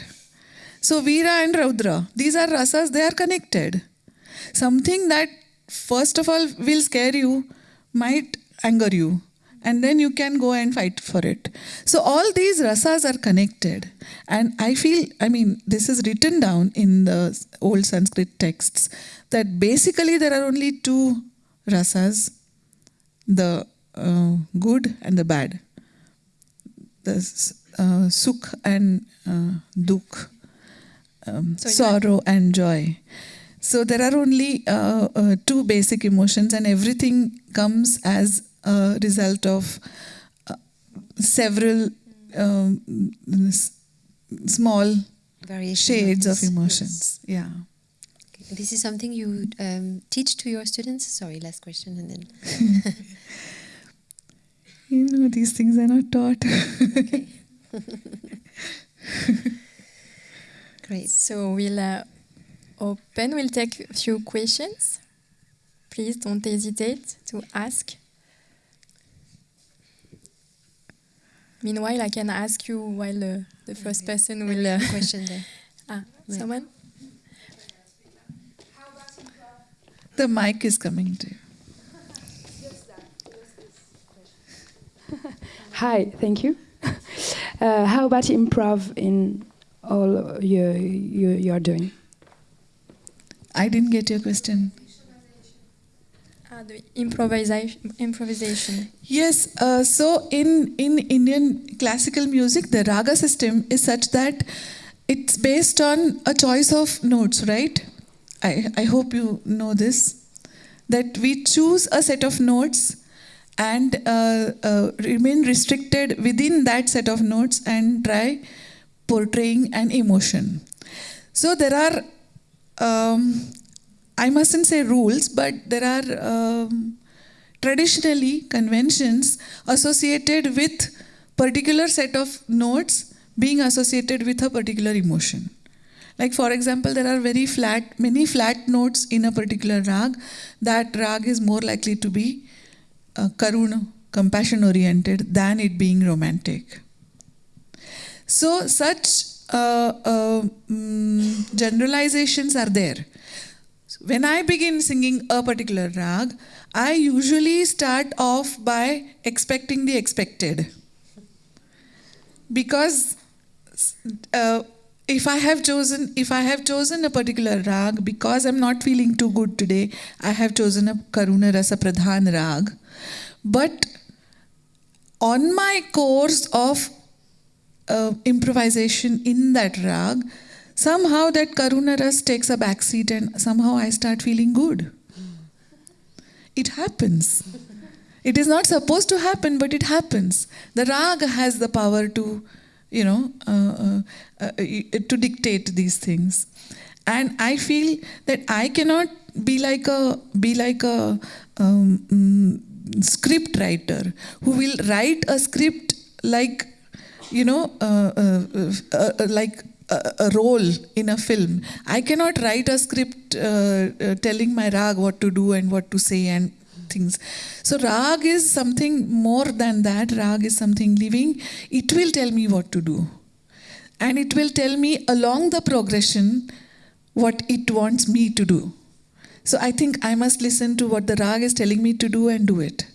So Veera and Raudra, these are rasas, they are connected. Something that first of all will scare you might anger you and then you can go and fight for it. So all these rasas are connected. And i feel i mean this is written down in the old sanskrit texts that basically there are only two rasas the uh, good and the bad. The uh, sukh and uh, dukh um, sorrow and joy so there are only uh, uh, two basic emotions, and everything comes as a result of uh, several um, s- small Variation shades of this. emotions. Yeah. Yes. This is something you um, teach to your students. Sorry, last question, and then You know, these things are not taught. great. So we'll uh, open, we'll take a few questions. Please don't hesitate to ask. Meanwhile, I can ask you while uh, the first person will. Uh, question there. ah, Yeah. someone? the mic is coming to you. Hi, thank you. Uh, how about improv in all you you you are doing? I didn't get your question. Ah, the improvisation. improvisation. Yes, uh, so in, in Indian classical music, the raga system is such that it's based on a choice of notes, right? I, I hope you know this. That we choose a set of notes and uh, uh, remain restricted within that set of notes and try portraying an emotion. So there are um, I mustn't say rules, but there are um, traditionally conventions associated with particular set of notes being associated with a particular emotion. Like for example, there are very flat, many flat notes in a particular rag. That rag is more likely to be uh, karuna, compassion oriented, than it being romantic. So such uh, uh, mm, generalizations are there. When I begin singing a particular rag, I usually start off by expecting the expected. Because uh, if I have chosen if I have chosen a particular rag because I'm not feeling too good today, I have chosen a Karuna Rasa Pradhan rag. But on my course of uh, improvisation in that rag, somehow that Karuna Ras takes a backseat and somehow I start feeling good. It happens. It is not supposed to happen, but it happens. The rag has the power to, you know, uh, uh, uh, to dictate these things. And I feel that I cannot be like a be like a um, mm, script writer who will write a script like you know, uh, uh, uh, like a, role in a film. I cannot write a script telling my rag what to do and what to say and things. So rag is something more than that. Rag is something living. It will tell me what to do, and it will tell me along the progression what it wants me to do. So I think I must listen to what the rag is telling me to do and do it.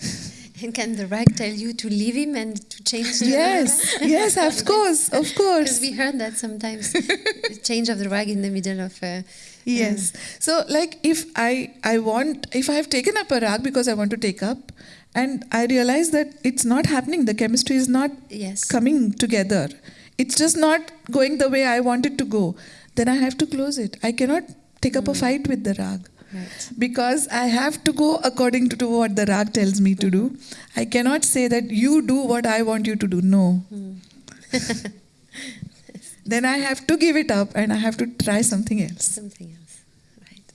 And can the rag tell you to leave him and to change the Yes, yes, of course, of Because course. we heard that sometimes change of the rag in the middle of. Uh, Yes. So like if I I want if I have taken up a rag because I want to take up And I realize that it's not happening. The chemistry is not Yes. coming together. It's just not going the way I want it to go. Then I have to close it. I cannot take up a fight with the rag Right. because I have to go according to what the rag tells me to do. I cannot say that you do what I want you to do. No. Hmm. then I have to give it up and I have to try something else. Something else. Right.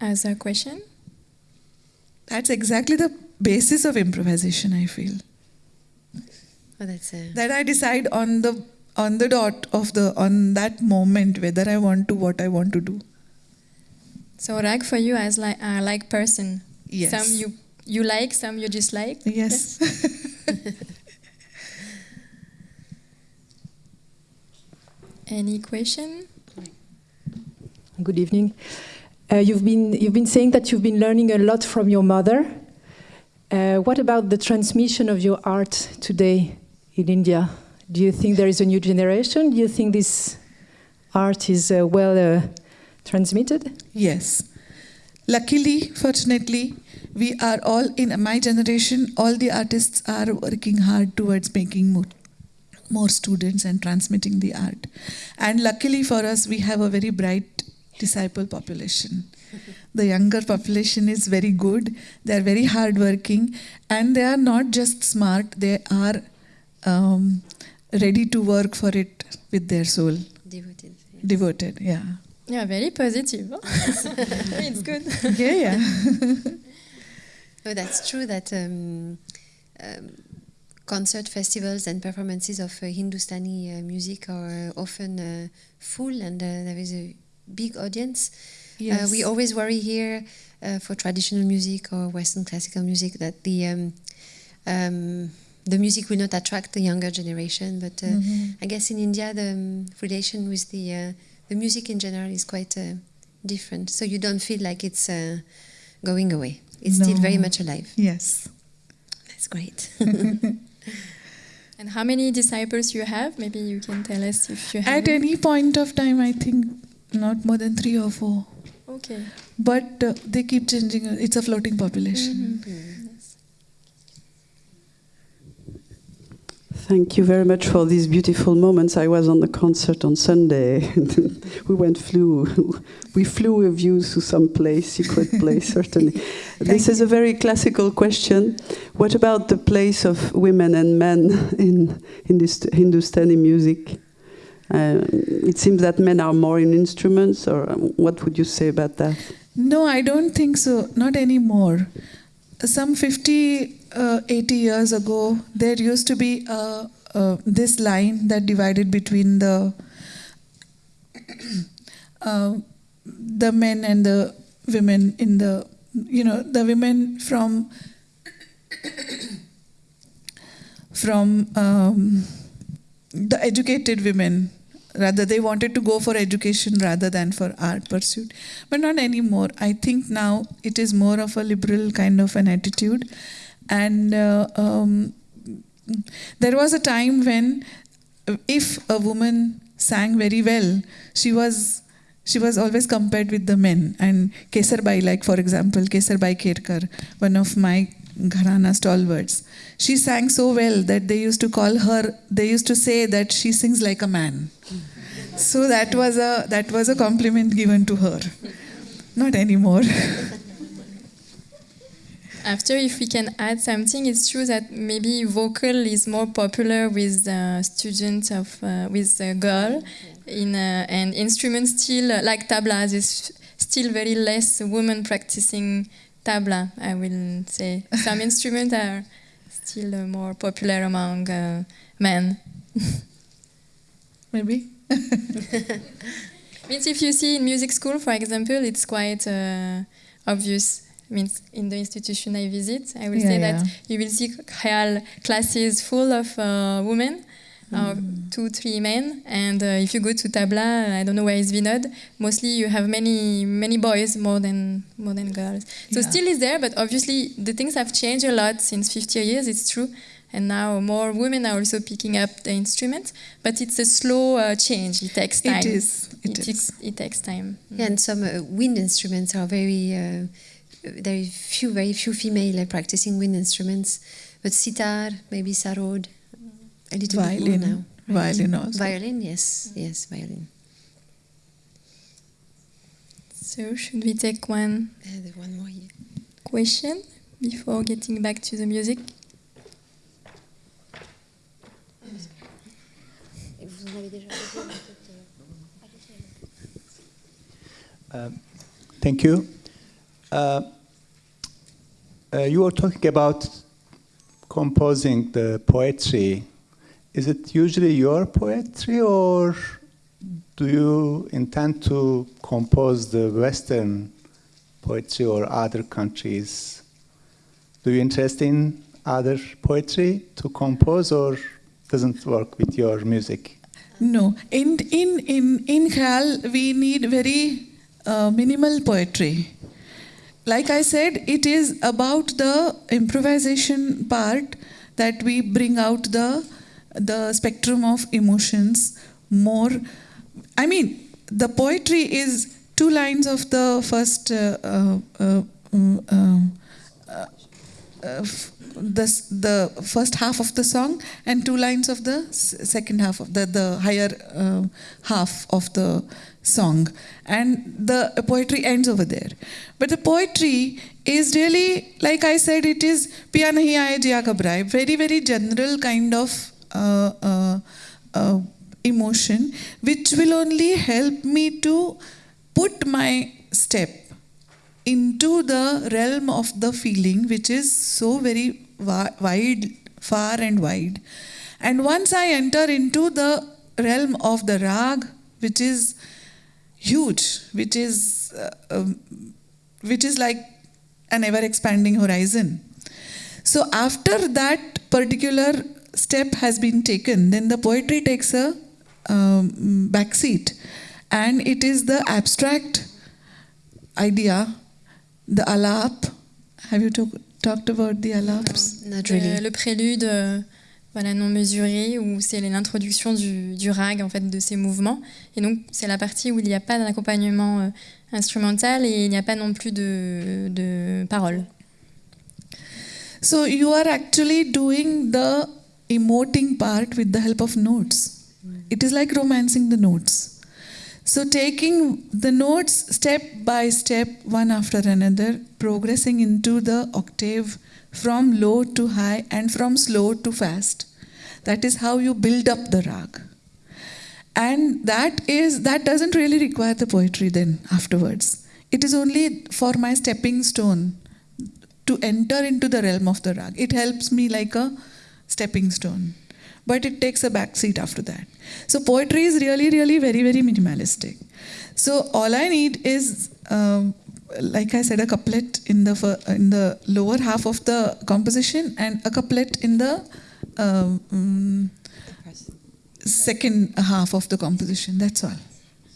As a question? That's exactly the basis of improvisation, I feel. Oh, that's a. That I decide on the on the dot of the on that moment whether I want to what I want to do. So rag for you as like uh, like person. Yes. Some you you like, some you dislike. Yes. Any question? Good evening. Uh, you've been you've been saying that you've been learning a lot from your mother. Uh, what about the transmission of your art today in India? Do you think there is a new generation? Do you think this art is uh, well uh, transmitted? Yes. Luckily, fortunately, we are all in my generation, all the artists are working hard towards making more, more students and transmitting the art. And luckily for us, we have a very bright disciple population. The younger population is very good, they are very hardworking, and they are not just smart, they are um, ready to work for it with their soul. Devoted. Devoted, yeah. Yeah, very positive. it's good. Yeah, yeah. No, that's true that um, um, concert festivals and performances of uh, Hindustani uh, music are often uh, full and uh, there is a big audience. Uh, we always worry here uh, for traditional music or Western classical music that the um, um, the music will not attract the younger generation. But uh, Mhm. I guess in India the um, relation with the uh, the music in general is quite uh, different. So you don't feel like it's uh, going away. It's still very much alive. Yes. That's great. And how many disciples you have? Maybe you can tell us if you have. At any point of time, I think not more than three or four. Okay. But uh, they keep changing. It's a floating population. Yes. Thank you very much for these beautiful moments. I was on the concert on Sunday. we went flew, we flew with you to some place, secret place, certainly. this is a very classical question. What about the place of women and men in in this Hindustani music? Uh, it seems that men are more in instruments, or um, what would you say about that? No, I don't think so. Not anymore. Some 50, uh, 80 years ago, there used to be uh, uh, this line that divided between the uh, the men and the women in the you know the women from from um, the educated women. Rather they wanted to go for education rather than for art pursuit. But not anymore. I think now it is more of a liberal kind of an attitude and uh, um, there was a time when if a woman sang very well she was she was always compared with the men. And kesarbai like for example kesarbai kerkar one of my gharana stalwarts she sang so well that they used to call her they used to say that she sings like a man. So that was a that was a compliment given to her. Not anymore After, if we can add something, it's true that maybe vocal is more popular with uh, students of uh, with a girl, in uh, and instruments still uh, like tabla. There's still very less women practicing tabla. I will say some instruments are still uh, more popular among uh, men. maybe Means if you see in music school, for example, it's quite uh, obvious. Means in the institution I visit, I will Yeah, say yeah. that you will see khayal classes full of uh, women, uh, two, three men, and uh, if you go to tabla, I don't know where is Vinod. Mostly you have many, many boys more than more than girls. So Yeah. still is there, but obviously the things have changed a lot since 50 years. It's true. And now more women are also picking up the instrument, but it's a slow uh, change. It takes time. it is it, It, is takes, it takes time. Yeah, and some uh, wind instruments are very uh, there are few, very few female practicing wind instruments, but sitar, maybe sarod, a little Violin. bit more now. Violin also. Violin, yes, yes, violin. So should we take one Uh, one more here. question before getting back to the music? Uh, thank you. Uh, uh, you were talking about composing the poetry. Is it usually your poetry, or do you intend to compose the Western poetry or other countries? Do you interest in other poetry to compose, or doesn't work with your music? No, in in in in Khayal we need very uh, minimal poetry. Like I said, it is about the improvisation part that we bring out the the spectrum of emotions more. I mean, the poetry is two lines of the first. Uh, uh, uh, uh, uh, uh, the, the first half of the song and two lines of the second half of the, the higher uh, half of the song. And the poetry ends over there. But the poetry is really like i said it is piya nahi aaye very very general kind of uh, uh, uh, emotion which will only help me to put my step into the realm of the feeling, which is so very wi- wide, far and wide. And once I enter into the realm of the rag, which is huge, which is uh, um, which is like an ever-expanding horizon. So after that particular step has been taken, then the poetry takes a um, backseat, and it is the abstract idea, the alap. Have you talk, talked about the alaps? Not Euh, really. le prélude euh, voilà, non mesuré, où c'est l'introduction du, du rag en fait, de ces mouvements. Et donc, c'est la partie où il n'y a pas d'accompagnement euh, instrumental et il n'y a pas non plus de, de paroles. So you are actually doing the emoting part with the help of notes. It is like romancing the notes. So taking the notes step by step, one after another, progressing into the octave from low to high and from slow to fast. That is how you build up the rag. And that is that doesn't really require the poetry then afterwards. It is only for my stepping stone to enter into the realm of the rag. It helps me like a stepping stone. But it takes a back seat after that. So poetry is really, really very, very minimalistic. So all I need is, um, like I said, a couplet in the in the lower half of the composition and a couplet in the um, mm, second half of the composition. That's all.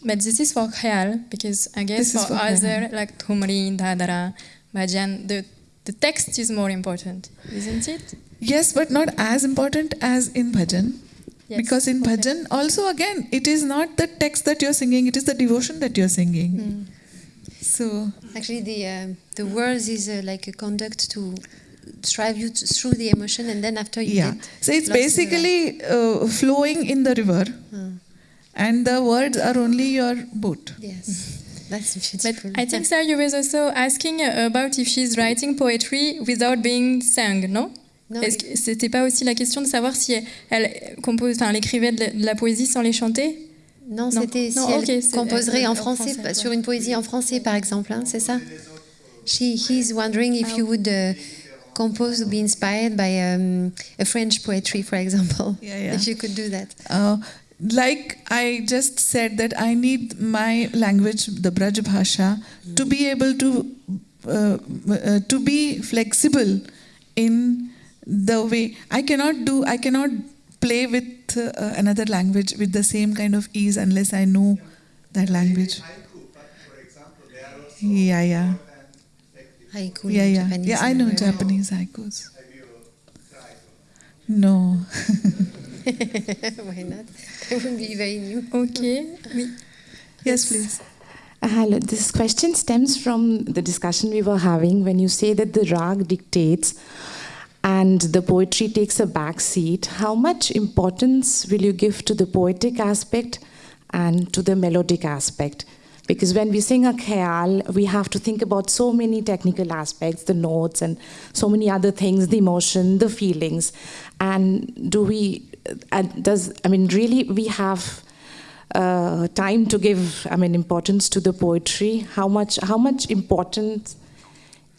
But this is for khayal, because I guess This for, for other, like Thumri, Dadara, Bhajan, the, the text is more important, isn't it? Yes, but not as important as in bhajan. Yes, Because in okay. bhajan, also again, it is not the text that you're singing, it is the devotion that you're singing. Hmm. So, Actually, the um, the words is uh, like a conduct to drive you to, through the emotion, and then after you yeah. get So it's lost in the basically uh, flowing in the river, Hmm. and the words are only your boat. yes, that's But beautiful. I think Sarah, you was also asking uh, about if she's writing poetry without being sung, no? No, Est-ce que c'était pas aussi la question de savoir si elle compose, enfin, elle écrivait de la, de la poésie sans les chanter? Non, Non. c'était si Non, elle ok, c'est- composerait elle- en en français, français, sur une poésie en français, par exemple, hein, c'est ça? She, he's wondering if you would uh, compose or be inspired by um, a French poetry, for example. Yeah, yeah. If you could do that. Uh, like I just said, that I need my language, the Braj Bhasha, to be able to uh, uh, to be flexible in the way I cannot do. I cannot play with uh, another language with the same kind of ease unless I know that language. Yeah, yeah, Haiku, yeah, yeah. Japanese, Yeah, I know uh, Japanese haikus. No. Why not? It would be very new. Ok, oui. yes, please. Hello, this question stems from the discussion we were having when you say that the rag dictates and the poetry takes a back seat. How much importance will you give to the poetic aspect and to the melodic aspect? Because when we sing a khayal, we have to think about so many technical aspects, the notes and so many other things, the emotion, the feelings. And do we, uh, does, I mean, really, we have uh, time to give, I mean, importance to the poetry? How much, how much importance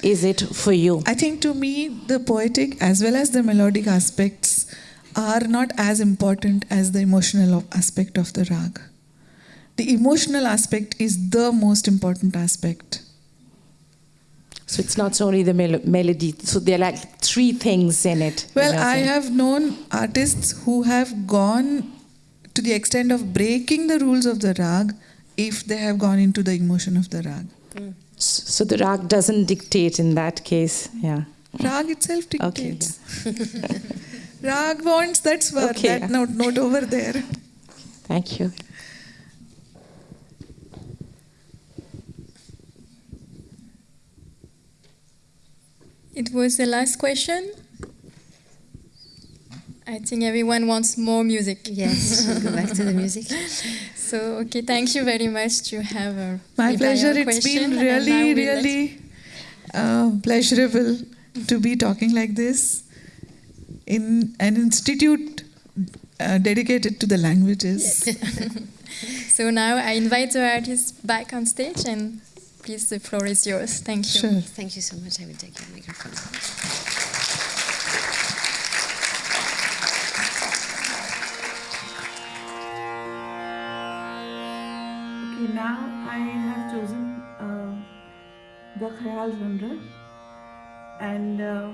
is it for you? I think to me, the poetic as well as the melodic aspects are not as important as the emotional aspect of the rag. The emotional aspect is the most important aspect. So it's not only the mel- melody. So there are like three things in it. Well, you're I saying. have known artists who have gone to the extent of breaking the rules of the rag if they have gone into the emotion of the rag. S- hmm. So the rag doesn't dictate in that case. Yeah. Rag itself Okay, dictates. rag wants that swar, Okay. that note, note over there. Thank you. It was the last question. I think everyone wants more music. Yes, we'll go back to the music. So, okay, thank you very much to have a My pleasure. It's been really, really uh, pleasurable to be talking like this in an institute uh, dedicated to the languages. So now I invite the artists back on stage, and please, the floor is yours. Thank you. Sure. Thank you so much. I will take your microphone. Now I have chosen uh, the Khayal genre, and uh,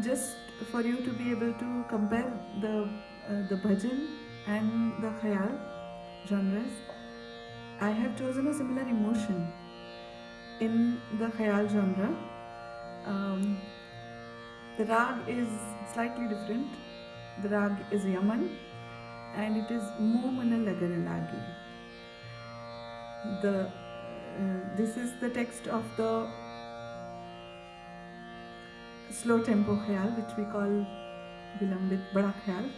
just for you to be able to compare the uh, the bhajan and the Khayal genres, I have chosen a similar emotion in the Khayal genre. Um, the rag is slightly different. The rag is Yaman, and it is Mo Mana Lagan Lagi the uh, this is the text of the slow tempo khayal which we call vilambit bara khayal.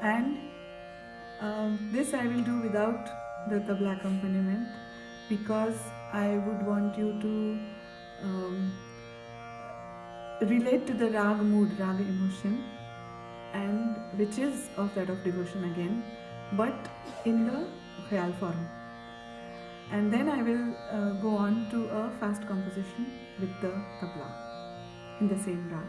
And um, this I will do without the tabla accompaniment because I would want you to um, relate to the rag mood rag emotion and which is of that of devotion again but in the khayal form and then I will uh, go on to a fast composition with the tabla in the same rag.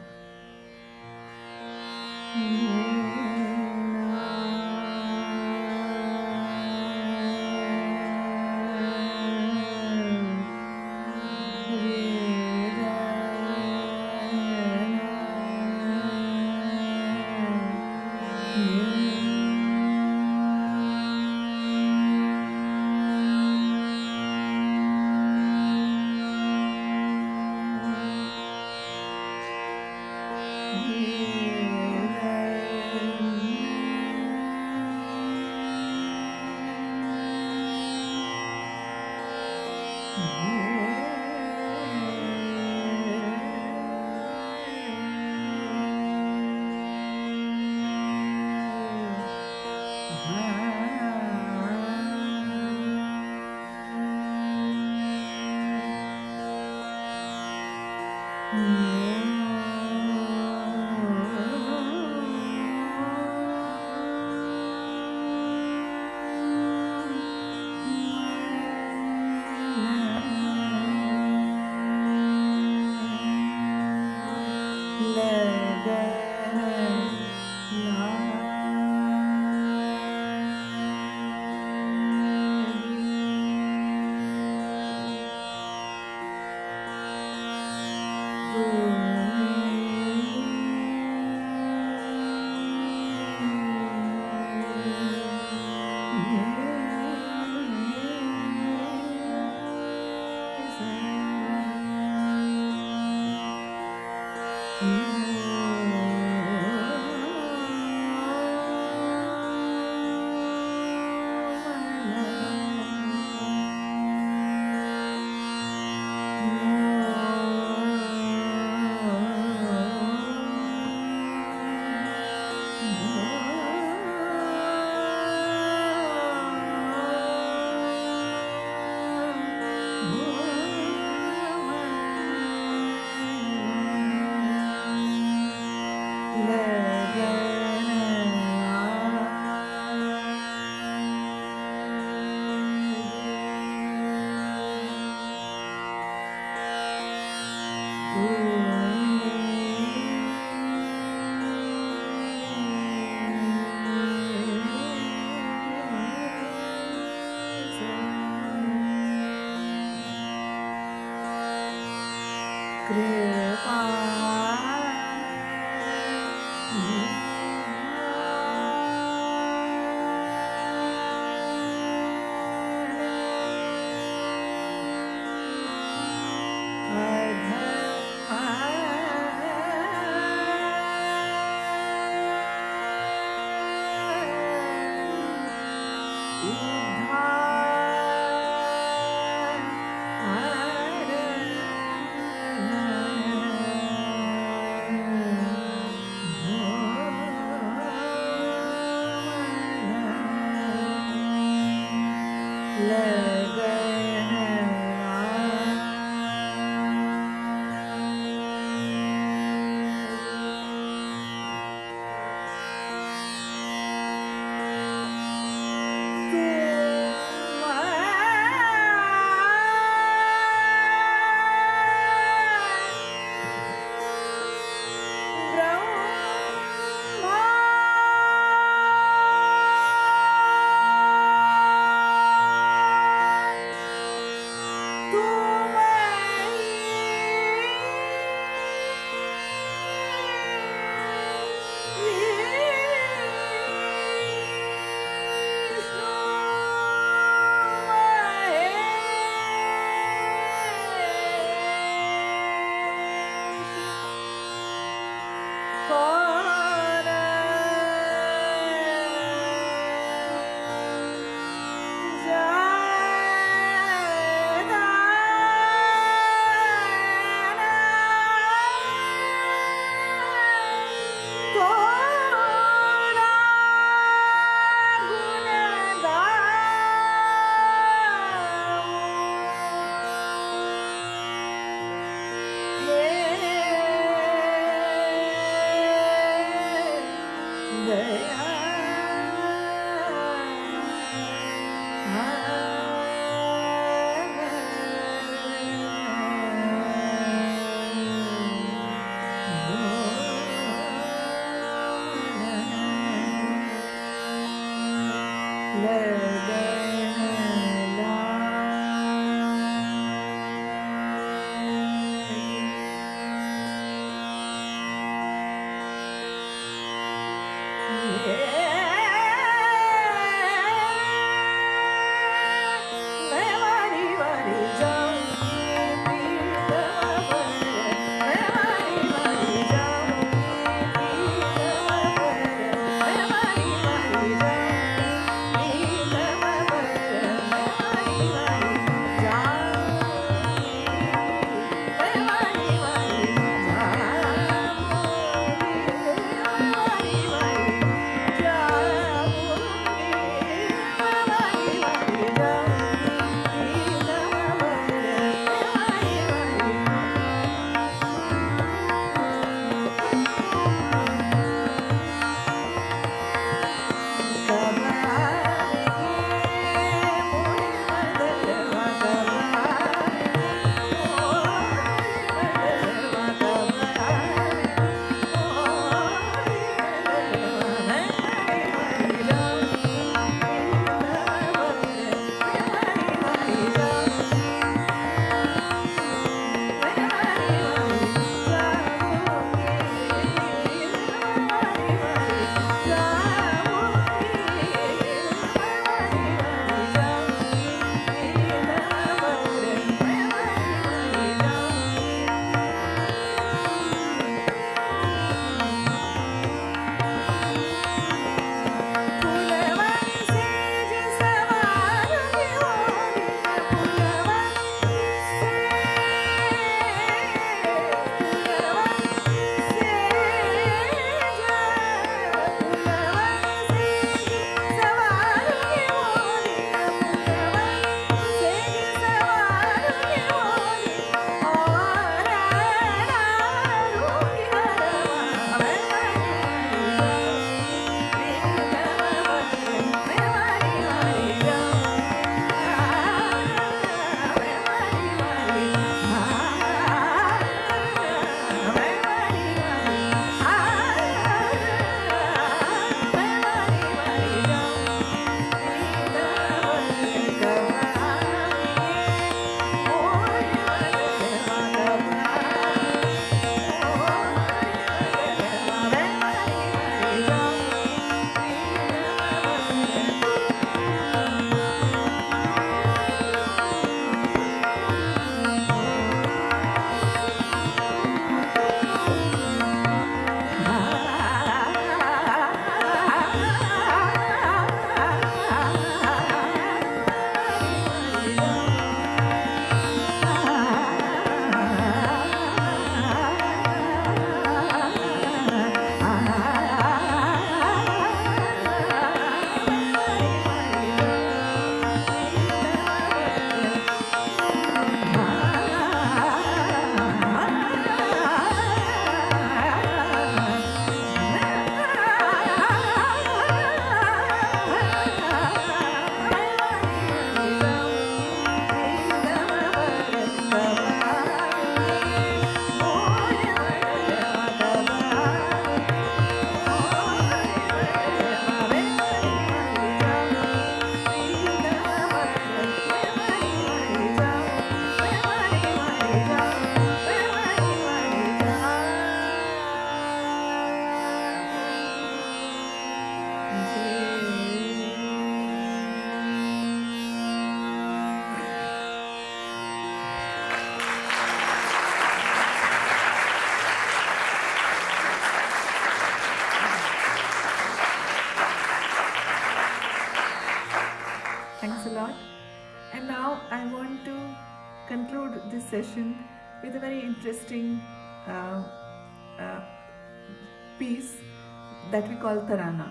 Tarana.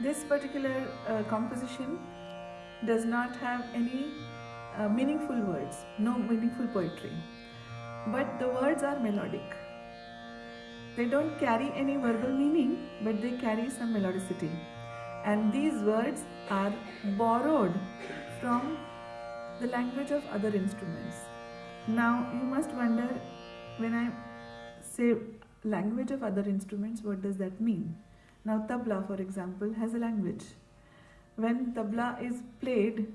This particular uh, composition does not have any uh, meaningful words, no meaningful poetry, but the words are melodic. They don't carry any verbal meaning, but they carry some melodicity. And these words are borrowed from the language of other instruments. Now, you must wonder when I say language of other instruments, what does that mean? Now, tabla, for example, has a language. When tabla is played,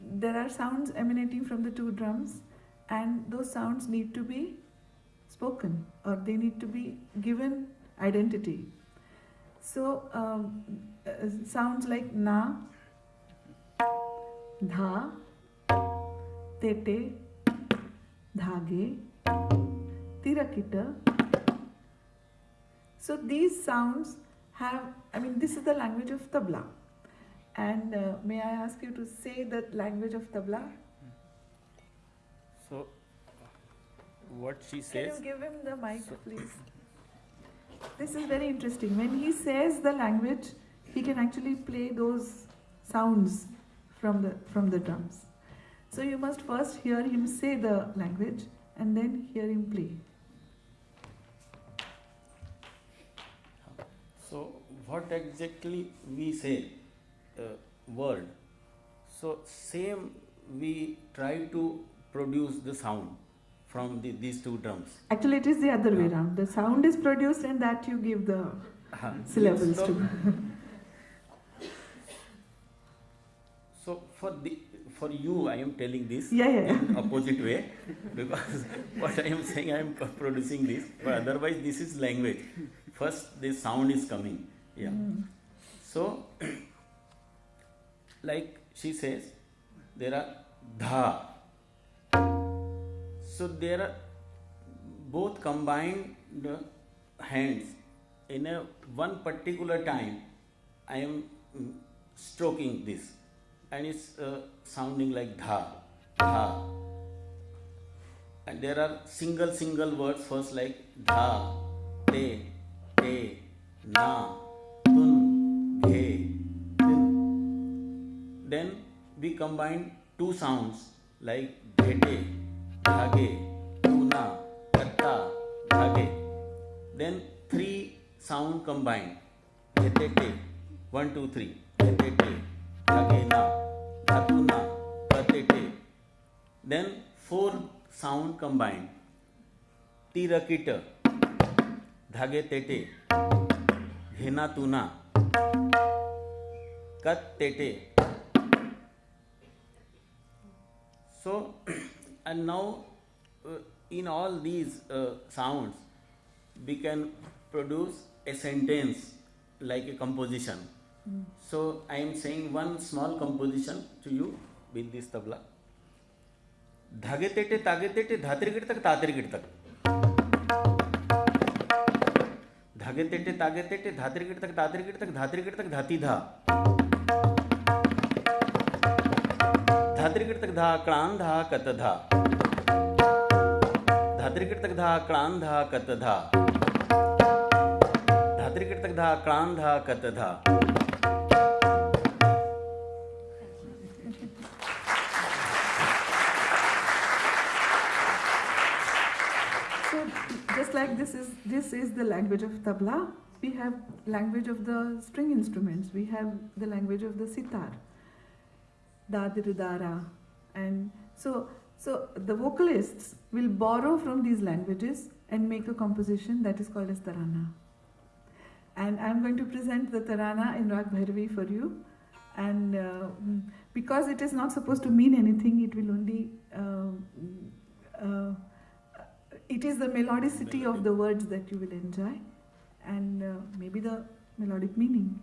there are sounds emanating from the two drums, and those sounds need to be spoken or they need to be given identity. So, um, uh, sounds like na, dha, tete, dhage, tirakita. So, these sounds have, I mean, this is the language of tabla. And uh, may I ask you to say the language of tabla? So, what she says. Can you give him the mic, please? This is very interesting. When he says the language, he can actually play those sounds from the from the drums. So you must first hear him say the language and then hear him play. So, what exactly we say, uh, word. So, same we try to produce the sound from the, these two drums. Actually, it is the other way around. The sound is produced and that you give the Uh-huh. syllables so, to. so for the for you, I am telling this Yeah, yeah, yeah. in opposite way because what I am saying, I am producing this. But otherwise, this is language. First, the sound is coming. Yeah. Mm. So, like she says, there are dha. So there are both combined hands in a one particular time. I am mm, stroking this, and it's uh, sounding like dha, dha. And there are single single words first like dha, te, ए ना तुन घे तिन। Then we combine two sounds like भेटे धागे तूना करता धागे। Then three sound combine भेटे के वन टू थ्री भेटे के धागे ना धातुना पते के देन फोर साउंड कंबाइन तीर किट धागे तेटे। ते, घेना तूना। कत Tete. So and now in all these sounds we can produce a sentence like a composition so I am saying one small composition to you with this tabla धागे तेटे, तागे तेटे, धातरी तक, तातरी तक। धागे तेटे, तागे तेटे धात्रिगिट तक तात्रिगिट तक धात्रिगिट तक, धाती धा। धात्रिगिट तक धा, क्लान धा, कत धा। धात्रिगिट तक धा, क्लान धा, कत धा। धात्रिगिट तक धा, क्लान धा, कत धा। This is this is the language of tabla, we have language of the string instruments. We have the language of the sitar, dadirudara, and so so the vocalists will borrow from these languages and make a composition that is called as tarana. And I'm going to present the tarana in Rag Bhairavi for you. And uh, because it is not supposed to mean anything, it will only uh, uh, it is the melodicity of the words that you will enjoy and uh, maybe the melodic meaning.